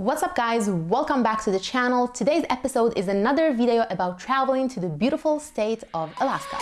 What's up guys, welcome back to the channel. Today's episode is another video about traveling to the beautiful state of Alaska.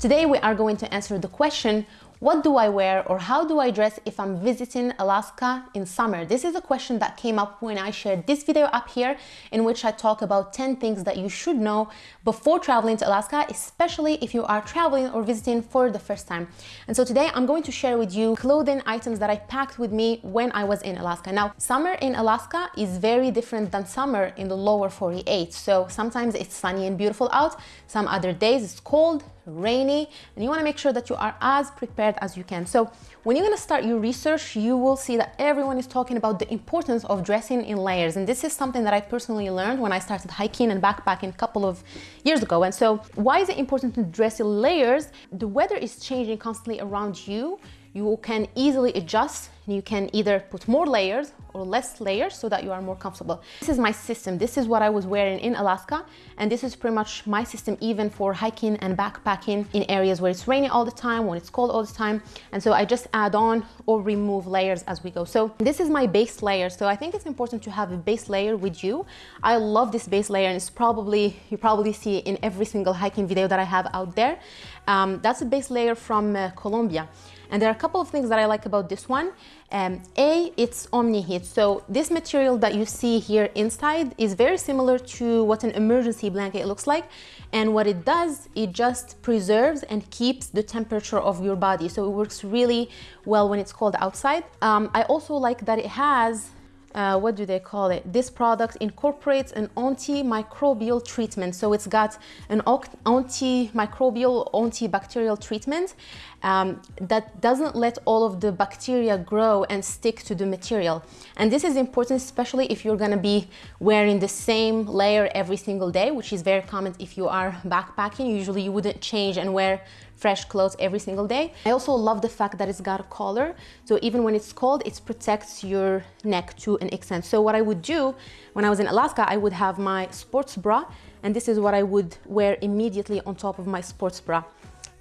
Today we are going to answer the question, what do I wear or how do I dress if I'm visiting Alaska in summer? This is a question that came up when I shared this video up here in which I talk about 10 things that you should know before traveling to Alaska, especially if you are traveling or visiting for the first time. And so today I'm going to share with you clothing items that I packed with me when I was in Alaska. Now, summer in Alaska is very different than summer in the lower 48. So sometimes it's sunny and beautiful out. Some other days it's cold, rainy, and you wanna make sure that you are as prepared as you can. So when you're gonna start your research, you will see that everyone is talking about the importance of dressing in layers. And this is something that I personally learned when I started hiking and backpacking a couple of years ago. And so why is it important to dress in layers? The weather is changing constantly around you you can easily adjust you can either put more layers or less layers so that you are more comfortable. This is my system. This is what I was wearing in Alaska. And this is pretty much my system even for hiking and backpacking in areas where it's raining all the time, when it's cold all the time. And so I just add on or remove layers as we go. So this is my base layer. So I think it's important to have a base layer with you. I love this base layer and it's probably, you probably see in every single hiking video that I have out there. Um, that's a base layer from uh, Columbia. And there are a couple of things that I like about this one. Um, a, it's Omni-Heat. So this material that you see here inside is very similar to what an emergency blanket looks like. And what it does, it just preserves and keeps the temperature of your body. So it works really well when it's cold outside. Um, I also like that it has uh, what do they call it? This product incorporates an antimicrobial treatment. So it's got an antimicrobial, antibacterial treatment um, that doesn't let all of the bacteria grow and stick to the material. And this is important, especially if you're gonna be wearing the same layer every single day, which is very common if you are backpacking. Usually you wouldn't change and wear fresh clothes every single day. I also love the fact that it's got a collar. So even when it's cold, it protects your neck to an extent. So what I would do when I was in Alaska, I would have my sports bra and this is what I would wear immediately on top of my sports bra.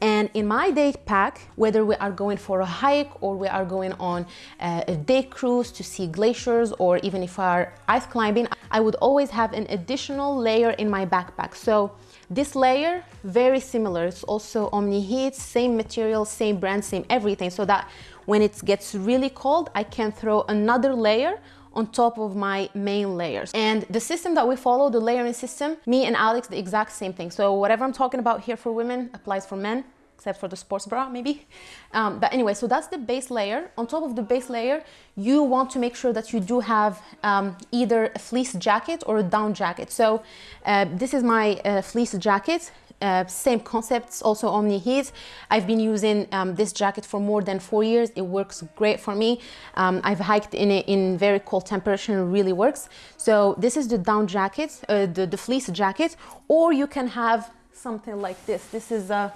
And in my day pack, whether we are going for a hike or we are going on uh, a day cruise to see glaciers or even if we are ice climbing, I would always have an additional layer in my backpack. So this layer, very similar. It's also Omni-Heat, same material, same brand, same everything. So that when it gets really cold, I can throw another layer on top of my main layers. And the system that we follow, the layering system, me and Alex, the exact same thing. So whatever I'm talking about here for women applies for men except for the sports bra maybe. Um, but anyway, so that's the base layer. On top of the base layer, you want to make sure that you do have um, either a fleece jacket or a down jacket. So uh, this is my uh, fleece jacket. Uh, same concepts, also Omni Heat. I've been using um, this jacket for more than four years. It works great for me. Um, I've hiked in it in very cold temperature and really works. So this is the down jacket, uh, the, the fleece jacket, or you can have something like this. This is a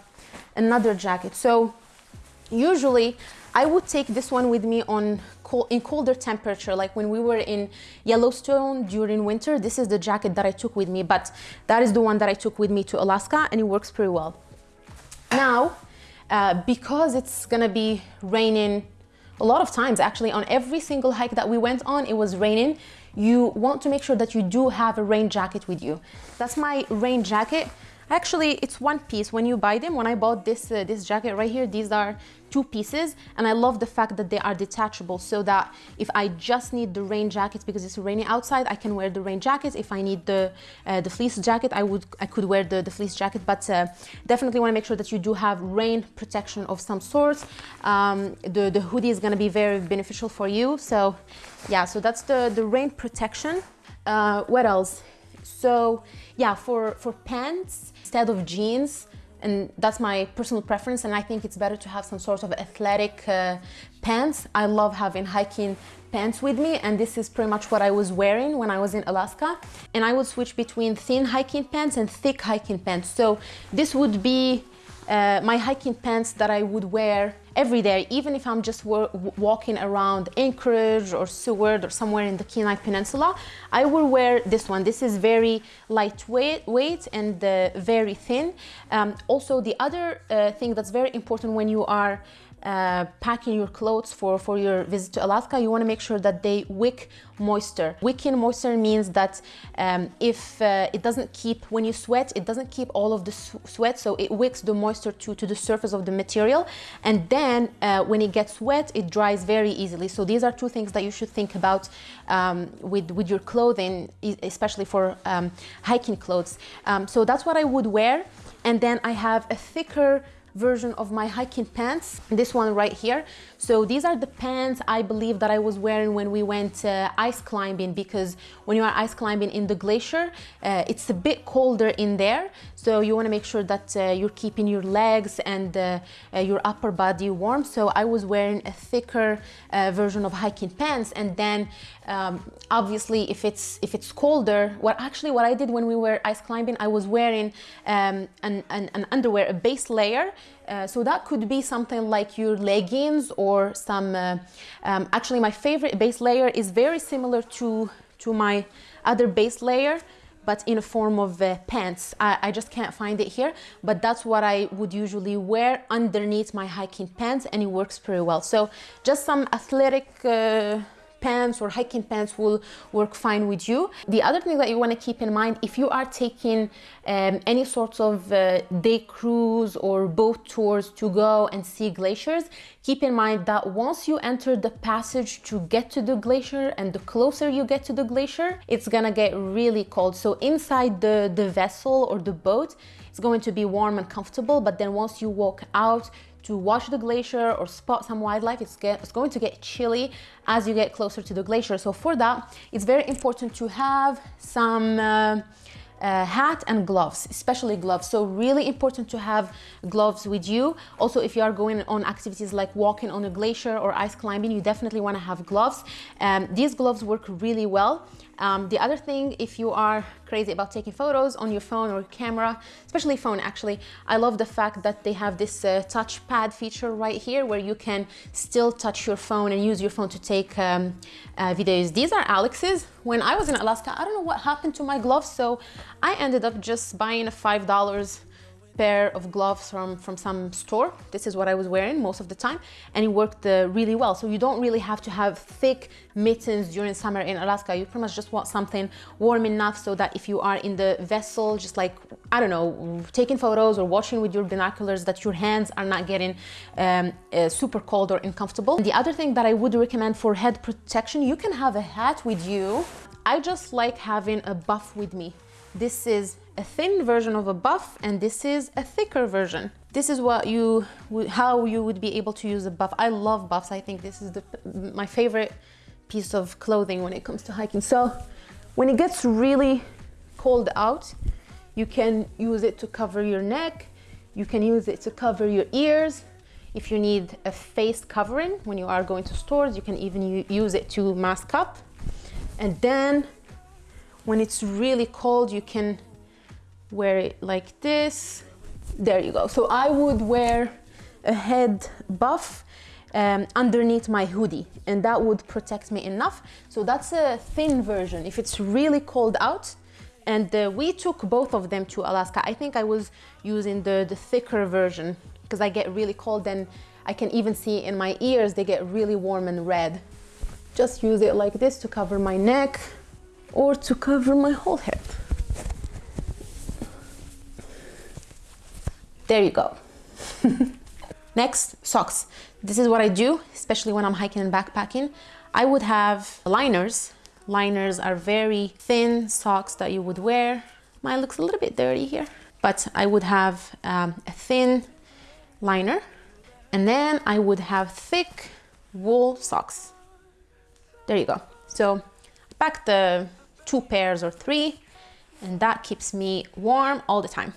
another jacket. So usually I would take this one with me on cold, in colder temperature, like when we were in Yellowstone during winter, this is the jacket that I took with me, but that is the one that I took with me to Alaska and it works pretty well. Now, uh, because it's gonna be raining a lot of times actually on every single hike that we went on, it was raining. You want to make sure that you do have a rain jacket with you. That's my rain jacket. Actually, it's one piece. When you buy them, when I bought this, uh, this jacket right here, these are two pieces. And I love the fact that they are detachable so that if I just need the rain jacket because it's raining outside, I can wear the rain jacket. If I need the, uh, the fleece jacket, I, would, I could wear the, the fleece jacket. But uh, definitely want to make sure that you do have rain protection of some sort. Um, the, the hoodie is going to be very beneficial for you. So yeah, so that's the, the rain protection. Uh, what else? So yeah, for, for pants, instead of jeans, and that's my personal preference and I think it's better to have some sort of athletic uh, pants. I love having hiking pants with me and this is pretty much what I was wearing when I was in Alaska and I would switch between thin hiking pants and thick hiking pants. So this would be uh, my hiking pants that I would wear every day, even if I'm just walking around Anchorage or Seward or somewhere in the Kenai Peninsula, I will wear this one. This is very lightweight weight and uh, very thin. Um, also, the other uh, thing that's very important when you are uh, packing your clothes for, for your visit to Alaska, you want to make sure that they wick moisture. Wicking moisture means that um, if uh, it doesn't keep, when you sweat, it doesn't keep all of the sweat, so it wicks the moisture to, to the surface of the material. And then uh, when it gets wet, it dries very easily. So these are two things that you should think about um, with, with your clothing, especially for um, hiking clothes. Um, so that's what I would wear. And then I have a thicker version of my hiking pants, this one right here. So these are the pants I believe that I was wearing when we went uh, ice climbing because when you are ice climbing in the glacier, uh, it's a bit colder in there. So you wanna make sure that uh, you're keeping your legs and uh, uh, your upper body warm. So I was wearing a thicker uh, version of hiking pants and then um, obviously if it's if it's colder, what actually what I did when we were ice climbing, I was wearing um, an, an, an underwear, a base layer uh, so that could be something like your leggings or some, uh, um, actually my favorite base layer is very similar to, to my other base layer but in a form of uh, pants. I, I, just can't find it here, but that's what I would usually wear underneath my hiking pants and it works pretty well. So just some athletic uh, pants or hiking pants will work fine with you. The other thing that you want to keep in mind, if you are taking um, any sorts of uh, day cruise or boat tours to go and see glaciers, keep in mind that once you enter the passage to get to the glacier and the closer you get to the glacier, it's gonna get really cold. So inside the, the vessel or the boat, it's going to be warm and comfortable, but then once you walk out, to watch the glacier or spot some wildlife, it's, get, it's going to get chilly as you get closer to the glacier. So for that, it's very important to have some uh, uh, hat and gloves, especially gloves. So really important to have gloves with you. Also, if you are going on activities like walking on a glacier or ice climbing, you definitely want to have gloves. Um, these gloves work really well. Um, the other thing, if you are crazy about taking photos on your phone or camera, especially phone actually, I love the fact that they have this uh, touchpad feature right here where you can still touch your phone and use your phone to take um, uh, videos. These are Alex's. When I was in Alaska, I don't know what happened to my gloves, so I ended up just buying a $5 pair of gloves from, from some store. This is what I was wearing most of the time and it worked uh, really well. So you don't really have to have thick mittens during summer in Alaska. You pretty much just want something warm enough so that if you are in the vessel, just like, I don't know, taking photos or watching with your binoculars that your hands are not getting um, uh, super cold or uncomfortable. And the other thing that I would recommend for head protection, you can have a hat with you. I just like having a buff with me. This is a thin version of a buff and this is a thicker version. This is what you how you would be able to use a buff. I love buffs. I think this is the, my favorite piece of clothing when it comes to hiking. So when it gets really cold out, you can use it to cover your neck. You can use it to cover your ears. If you need a face covering when you are going to stores, you can even use it to mask up. And then when it's really cold, you can wear it like this. There you go. So I would wear a head buff um, underneath my hoodie and that would protect me enough. So that's a thin version. If it's really cold out, and uh, we took both of them to Alaska. I think I was using the, the thicker version because I get really cold and I can even see in my ears, they get really warm and red. Just use it like this to cover my neck or to cover my whole head. There you go. Next, socks. This is what I do, especially when I'm hiking and backpacking. I would have liners. Liners are very thin socks that you would wear. Mine looks a little bit dirty here, but I would have um, a thin liner and then I would have thick wool socks. There you go. So pack the two pairs or three and that keeps me warm all the time.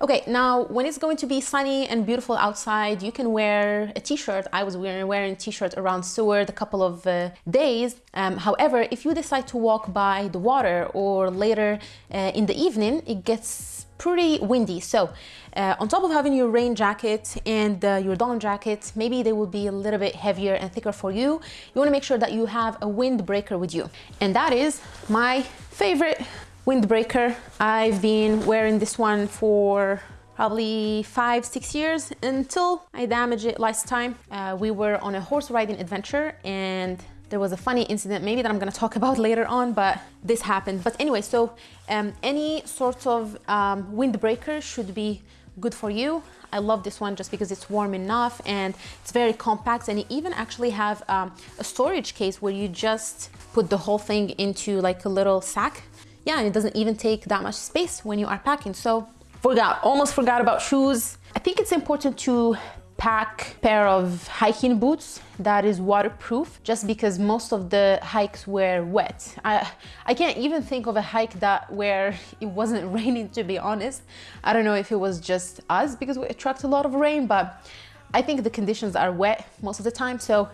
Okay, now when it's going to be sunny and beautiful outside, you can wear a t-shirt. I was wearing, wearing a t-shirt around Seward a couple of uh, days. Um, however, if you decide to walk by the water or later uh, in the evening, it gets pretty windy. So uh, on top of having your rain jacket and uh, your down jacket, maybe they will be a little bit heavier and thicker for you. You wanna make sure that you have a windbreaker with you. And that is my favorite windbreaker. I've been wearing this one for probably five, six years until I damaged it last time. Uh, we were on a horse riding adventure and there was a funny incident maybe that I'm gonna talk about later on, but this happened. But anyway, so um, any sort of um, windbreaker should be good for you. I love this one just because it's warm enough and it's very compact and you even actually have um, a storage case where you just put the whole thing into like a little sack. Yeah, and it doesn't even take that much space when you are packing. So forgot, almost forgot about shoes. I think it's important to pack pair of hiking boots that is waterproof just because most of the hikes were wet. I, I can't even think of a hike that where it wasn't raining to be honest. I don't know if it was just us because we attract a lot of rain but I think the conditions are wet most of the time so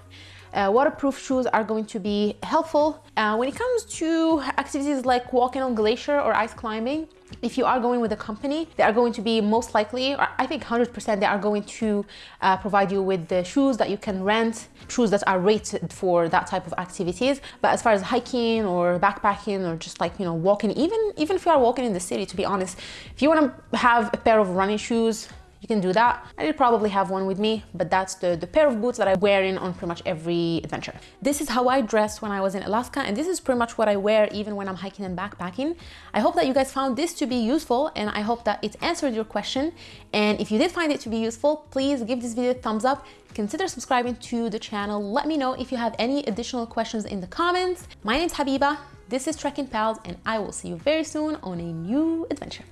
uh, waterproof shoes are going to be helpful. Uh, when it comes to activities like walking on glacier or ice climbing, if you are going with a company, they are going to be most likely, or I think 100% they are going to uh, provide you with the shoes that you can rent, shoes that are rated for that type of activities. But as far as hiking or backpacking or just like, you know, walking, even, even if you are walking in the city, to be honest, if you want to have a pair of running shoes, you can do that. I did probably have one with me, but that's the, the pair of boots that I wear in on pretty much every adventure. This is how I dressed when I was in Alaska, and this is pretty much what I wear even when I'm hiking and backpacking. I hope that you guys found this to be useful, and I hope that it answered your question. And if you did find it to be useful, please give this video a thumbs up consider subscribing to the channel. Let me know if you have any additional questions in the comments. My name is Habiba, this is Trekking Pals, and I will see you very soon on a new adventure.